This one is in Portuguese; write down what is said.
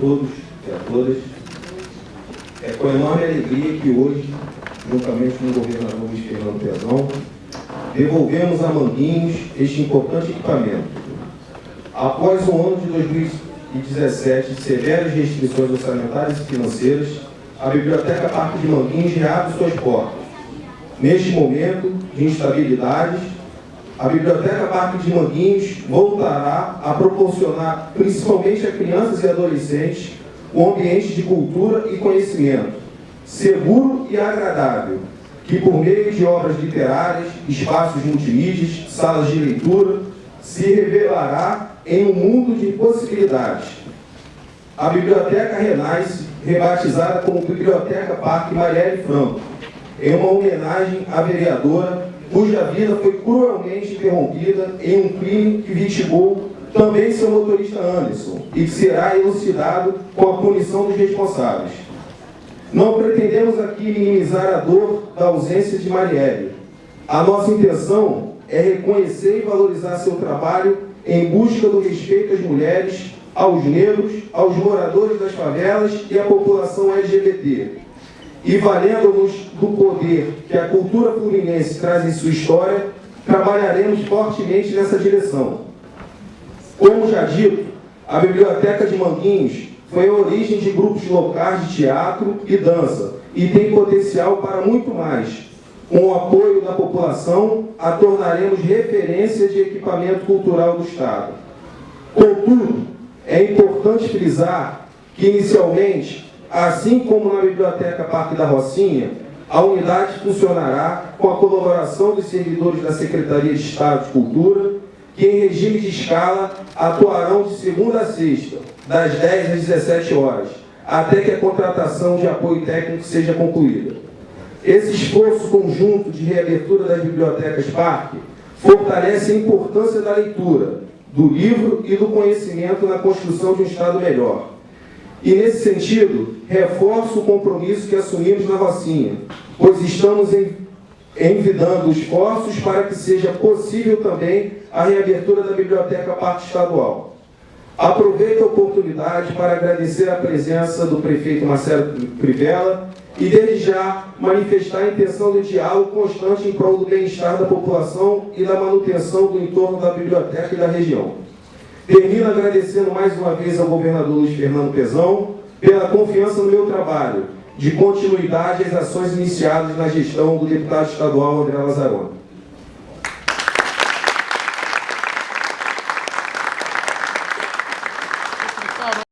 todos e a todas. É com enorme alegria que hoje, juntamente com o governador Luiz Fernando Pezão, devolvemos a Manguinhos este importante equipamento. Após um ano de 2017 de severas restrições orçamentárias e financeiras, a Biblioteca Parque de Manguinhos reabre suas portas. Neste momento de instabilidades, a Biblioteca Parque de Manguinhos voltará a proporcionar, principalmente a crianças e adolescentes, um ambiente de cultura e conhecimento, seguro e agradável, que por meio de obras literárias, espaços multimídias, salas de leitura, se revelará em um mundo de possibilidades. A Biblioteca renasce, rebatizada como Biblioteca Parque Marielle Franco, em uma homenagem à vereadora cuja vida foi cruelmente interrompida em um crime que vitimou também seu motorista Anderson e que será elucidado com a punição dos responsáveis. Não pretendemos aqui minimizar a dor da ausência de Marielle. A nossa intenção é reconhecer e valorizar seu trabalho em busca do respeito às mulheres, aos negros, aos moradores das favelas e à população LGBT. E valendo-nos do poder que a cultura fluminense traz em sua história, trabalharemos fortemente nessa direção. Como já dito, a Biblioteca de Manguinhos foi a origem de grupos locais de teatro e dança e tem potencial para muito mais. Com o apoio da população, a tornaremos referência de equipamento cultural do Estado. Contudo, é importante frisar que, inicialmente, assim como na Biblioteca Parque da Rocinha, a unidade funcionará com a colaboração dos servidores da Secretaria de Estado de Cultura, que em regime de escala atuarão de segunda a sexta, das 10 às 17 horas, até que a contratação de apoio técnico seja concluída. Esse esforço conjunto de reabertura das bibliotecas Parque fortalece a importância da leitura, do livro e do conhecimento na construção de um Estado melhor. E, nesse sentido, reforço o compromisso que assumimos na Rocinha, pois estamos envidando esforços para que seja possível também a reabertura da Biblioteca Parque Estadual. Aproveito a oportunidade para agradecer a presença do prefeito Marcelo Crivella e, desde já, manifestar a intenção de diálogo constante em prol do bem-estar da população e da manutenção do entorno da biblioteca e da região. Termino agradecendo mais uma vez ao governador Luiz Fernando Pezão pela confiança no meu trabalho, de continuidade às ações iniciadas na gestão do deputado estadual André Lazzaroni.